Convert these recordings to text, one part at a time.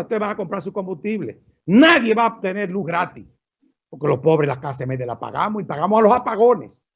ustedes van a comprar su combustible. Nadie va a obtener luz gratis. Porque los pobres la clase media la pagamos y pagamos a los apagones.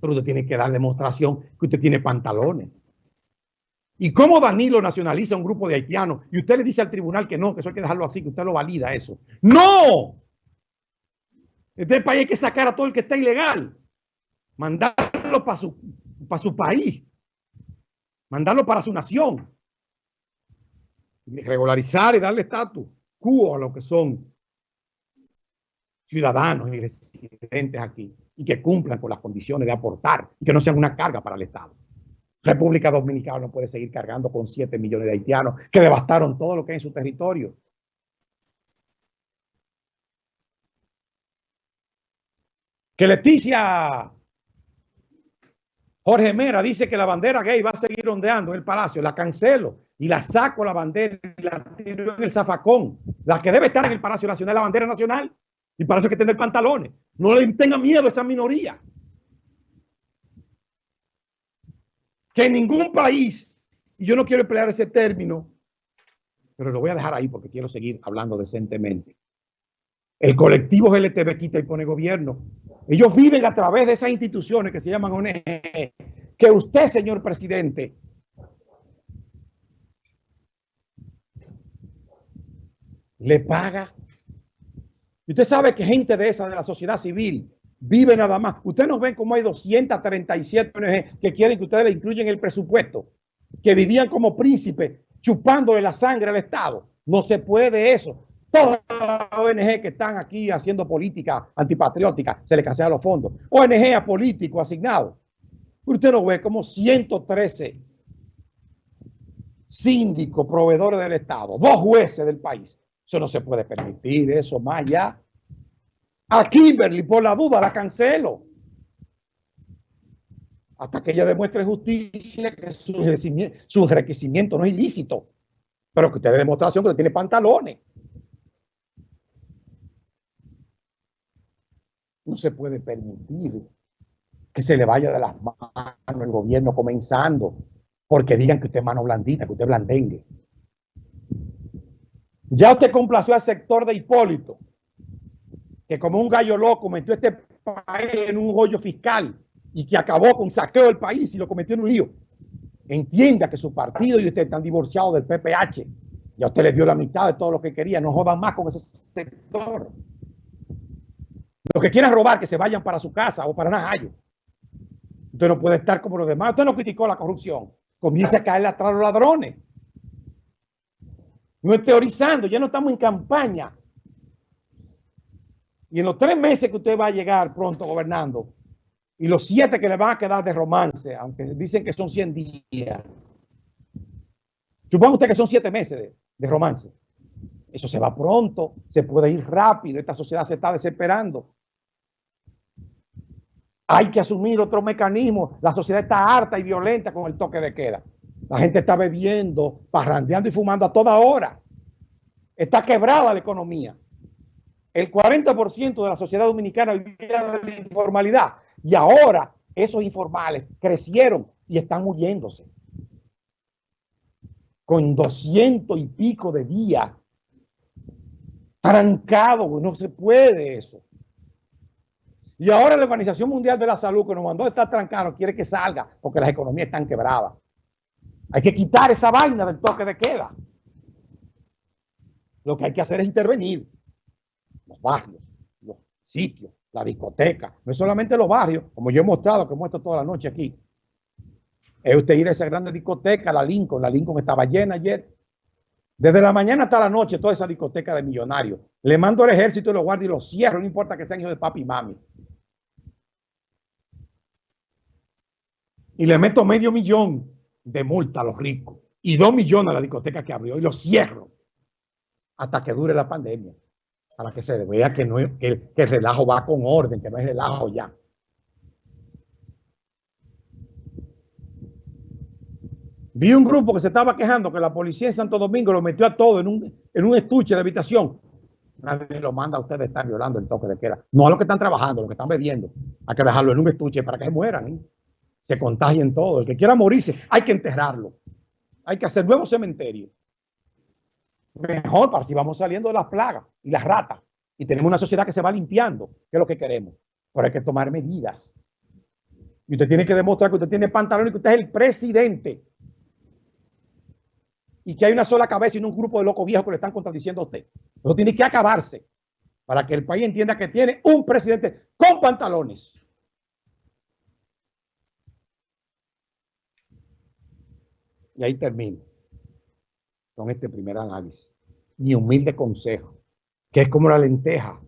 Pero usted tiene que dar demostración que usted tiene pantalones. ¿Y cómo Danilo nacionaliza un grupo de haitianos? Y usted le dice al tribunal que no, que eso hay que dejarlo así, que usted lo valida eso. ¡No! Este país hay que sacar a todo el que está ilegal. Mandarlo para su, para su país. Mandarlo para su nación. Regularizar y darle estatus quo a lo que son ciudadanos y residentes aquí y que cumplan con las condiciones de aportar y que no sean una carga para el Estado. República Dominicana no puede seguir cargando con 7 millones de haitianos que devastaron todo lo que hay en su territorio. Que Leticia Jorge Mera dice que la bandera gay va a seguir ondeando en el palacio. La cancelo y la saco la bandera y la tiro en el zafacón. La que debe estar en el Palacio Nacional, la bandera nacional. Y para eso hay que tener pantalones. No le tenga miedo a esa minoría. Que en ningún país, y yo no quiero emplear ese término, pero lo voy a dejar ahí porque quiero seguir hablando decentemente. El colectivo LTV quita y pone gobierno. Ellos viven a través de esas instituciones que se llaman ONG. Que usted, señor presidente, le paga y usted sabe que gente de esa, de la sociedad civil, vive nada más. Ustedes nos ven como hay 237 ONG que quieren que ustedes le incluyan el presupuesto, que vivían como príncipes chupándole la sangre al Estado. No se puede eso. Todas las ONG que están aquí haciendo política antipatriótica, se le cancelan los fondos. ONG a político asignado. Usted no ve como 113 síndicos, proveedores del Estado, dos jueces del país, eso no se puede permitir, eso más allá. A Kimberly, por la duda, la cancelo. Hasta que ella demuestre justicia que su requisimiento, no es ilícito. Pero que usted dé demostración que usted tiene pantalones. No se puede permitir que se le vaya de las manos el gobierno comenzando porque digan que usted es mano blandita, que usted es blandengue. Ya usted complació al sector de Hipólito, que como un gallo loco metió este país en un hoyo fiscal y que acabó con saqueo del país y lo cometió en un lío. Entienda que su partido y usted están divorciados del PPH. Ya usted le dio la mitad de todo lo que quería. No jodan más con ese sector. Los que quieran robar, que se vayan para su casa o para Najayo. Usted no puede estar como los demás. Usted no criticó la corrupción. Comienza a caerle atrás a los ladrones. No es teorizando, ya no estamos en campaña. Y en los tres meses que usted va a llegar pronto gobernando, y los siete que le van a quedar de romance, aunque dicen que son 100 días, suponga usted que son siete meses de, de romance. Eso se va pronto, se puede ir rápido, esta sociedad se está desesperando. Hay que asumir otro mecanismo. La sociedad está harta y violenta con el toque de queda. La gente está bebiendo, parrandeando y fumando a toda hora. Está quebrada la economía. El 40% de la sociedad dominicana vivía de la informalidad. Y ahora esos informales crecieron y están muriéndose. Con 200 y pico de días. Trancado, no se puede eso. Y ahora la Organización Mundial de la Salud, que nos mandó a estar trancado, quiere que salga porque las economías están quebradas. Hay que quitar esa vaina del toque de queda. Lo que hay que hacer es intervenir. Los barrios, los sitios, la discoteca. No es solamente los barrios, como yo he mostrado, que muestro toda la noche aquí. Es usted ir a esa grande discoteca, la Lincoln. La Lincoln estaba llena ayer. Desde la mañana hasta la noche, toda esa discoteca de millonarios. Le mando al ejército y lo guardo y lo cierro, no importa que sean hijos de papi y mami. Y le meto medio millón de multa a los ricos y dos millones a la discoteca que abrió y lo cierro hasta que dure la pandemia para que se vea que, no, que, el, relajo va con orden, que no es relajo ya. Vi un grupo que se estaba quejando que la policía en Santo Domingo lo metió a todo en un, en un estuche de habitación. Nadie lo manda a ustedes estar violando el toque de queda. No a los que están trabajando, los que están bebiendo. Hay que dejarlo en un estuche para que se mueran. ¿eh? Se contagien todo. El que quiera morirse, hay que enterrarlo. Hay que hacer nuevos cementerios. mejor para si vamos saliendo de las plagas y las ratas y tenemos una sociedad que se va limpiando, que es lo que queremos. Pero hay que tomar medidas. Y usted tiene que demostrar que usted tiene pantalón y que usted es el presidente. Y que hay una sola cabeza y no un grupo de locos viejos que le están contradiciendo a usted. Eso tiene que acabarse para que el país entienda que tiene un presidente con pantalones. Y ahí termino con este primer análisis. Mi humilde consejo, que es como la lenteja.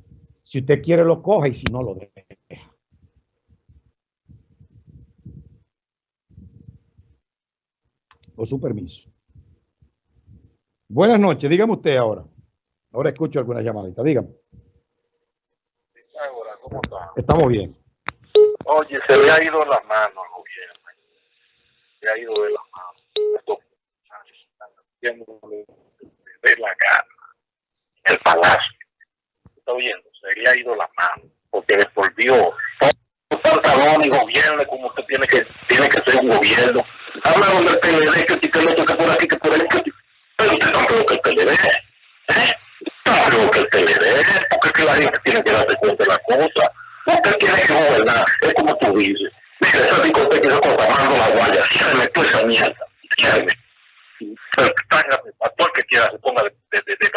Si usted quiere lo coge y si no lo deja. Con su permiso. Buenas noches, dígame usted ahora. Ahora escucho alguna llamadita, dígame. ¿cómo está? Estamos bien. Oye, se le ha ido la mano al gobierno. Se ha ido de la mano. De la gana. El palacio. ¿Está oyendo? Se le ha ido la mano. Porque les volvió pantalón y gobierno como usted tiene que tiene que ser un gobierno. Hablaron del PLD, que si que toca por aquí, que por ahí, que pero usted no creo que el PLD, ¿eh? No creo que el PLD, porque es que la gente tiene que darse cuenta de la cosa. Usted tiene que gobernar, es como tú dices. Mira, esa discoteca que está tomando la guaya, ciérreme toda esa mierda, ciérreme. Pero a todo el que quiera se ponga de, de, de, de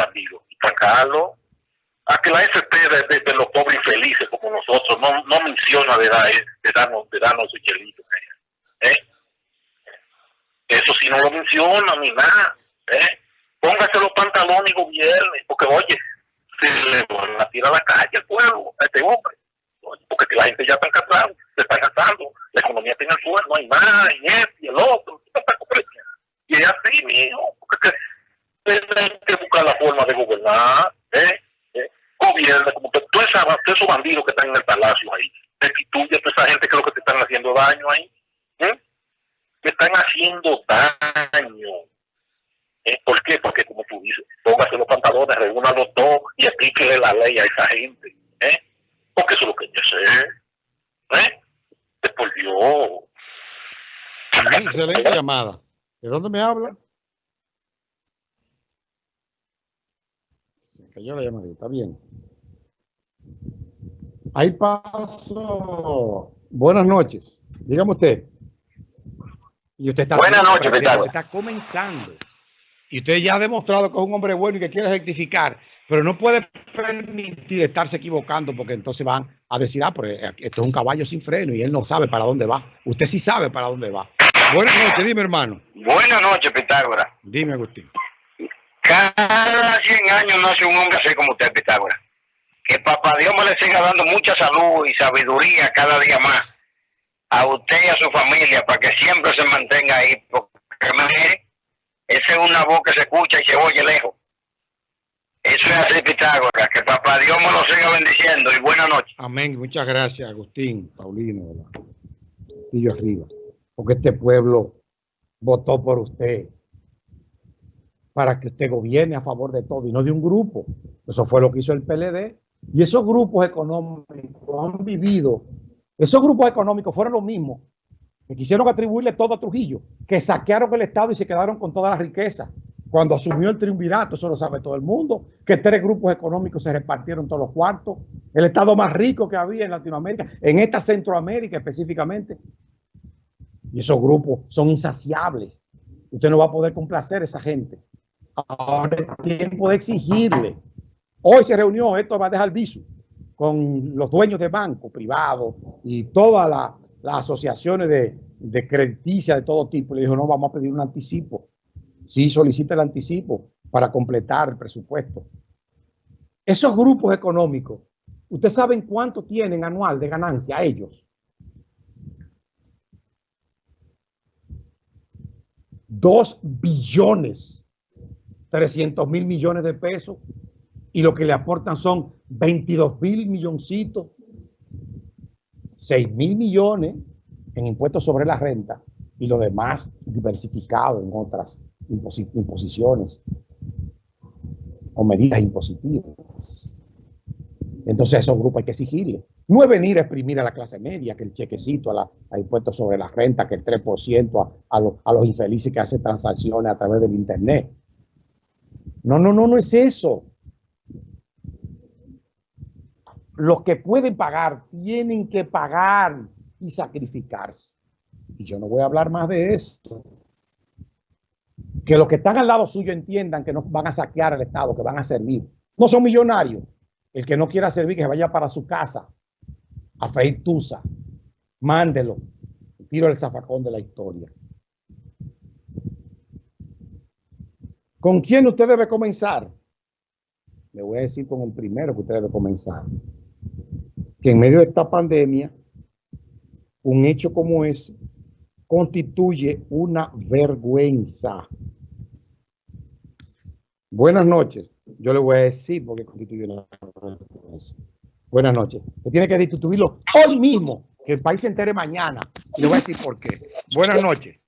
a que la SP de, de, los pobres infelices como nosotros no, no menciona de, dar, de darnos de darnos su chelito ¿eh? eso sí no lo menciona ni nada ¿eh? póngase los pantalones y gobierne porque oye se le van a tirar a la calle al pueblo a este hombre porque que la gente ya está cansando se está cansando la economía está el suelo no hay más y este y el otro y es así mijo tienen que buscar la forma de gobernar ¿eh? gobierno, como que todos esos bandidos que están en el palacio ahí, destituye a toda esa gente que es lo que te están haciendo daño ahí. ¿eh? Te están haciendo daño. ¿Eh? ¿Por qué? Porque como tú dices, póngase los pantalones, reúnalo todo y explíquele la ley a esa gente. ¿eh? Porque eso es lo que yo sé. ¿eh? Te volvió. Excelente llamada. ¿De dónde me habla? Se cayó la llamadita, está bien. Ahí paso. Buenas noches. Dígame usted. Y usted está Buenas noches, Ricardo. está comenzando. Y usted ya ha demostrado que es un hombre bueno y que quiere rectificar, pero no puede permitir estarse equivocando porque entonces van a decir, ah, pero esto es un caballo sin freno y él no sabe para dónde va. Usted sí sabe para dónde va. Buenas noches, dime hermano. Buenas noches, Pitágoras. Dime, Agustín. Cada 100 años nace un hombre así como usted, Pitágoras. Que papá Dios me le siga dando mucha salud y sabiduría cada día más a usted y a su familia para que siempre se mantenga ahí. Porque mire, esa es una voz que se escucha y se oye lejos. Eso es así, Pitágoras. Que papá Dios me lo siga bendiciendo y buenas noches. Amén. Muchas gracias, Agustín, Paulino. Y yo arriba. Porque este pueblo votó por usted para que usted gobierne a favor de todo y no de un grupo. Eso fue lo que hizo el PLD. Y esos grupos económicos han vivido, esos grupos económicos fueron los mismos que quisieron atribuirle todo a Trujillo, que saquearon el Estado y se quedaron con toda la riqueza. Cuando asumió el triunvirato, eso lo sabe todo el mundo, que tres grupos económicos se repartieron todos los cuartos, el Estado más rico que había en Latinoamérica, en esta Centroamérica específicamente. Y esos grupos son insaciables. Usted no va a poder complacer a esa gente. Ahora es tiempo de exigirle. Hoy se reunió, esto va a dejar viso, con los dueños de bancos privados y todas la, las asociaciones de, de crediticia de todo tipo. Le dijo, no, vamos a pedir un anticipo. Sí, solicita el anticipo para completar el presupuesto. Esos grupos económicos, ¿ustedes saben cuánto tienen anual de ganancia ellos? Dos billones 300 mil millones de pesos y lo que le aportan son 22 mil milloncitos, 6 mil millones en impuestos sobre la renta y lo demás diversificado en otras imposi imposiciones o medidas impositivas. Entonces esos grupos hay que exigirle. No es venir a exprimir a la clase media, que el chequecito a, la, a impuestos sobre la renta, que el 3% a, a, a los infelices que hacen transacciones a través del Internet. No, no, no, no es eso. Los que pueden pagar tienen que pagar y sacrificarse. Y yo no voy a hablar más de eso. Que los que están al lado suyo entiendan que no van a saquear el Estado, que van a servir. No son millonarios. El que no quiera servir, que se vaya para su casa a freír tusa. Mándelo. Tiro el zafacón de la historia. ¿Con quién usted debe comenzar? Le voy a decir con el primero que usted debe comenzar. Que en medio de esta pandemia, un hecho como ese constituye una vergüenza. Buenas noches. Yo le voy a decir porque constituye una vergüenza. Buenas noches. Usted tiene que destituirlo hoy mismo, que el país se entere mañana. Y le voy a decir por qué. Buenas noches.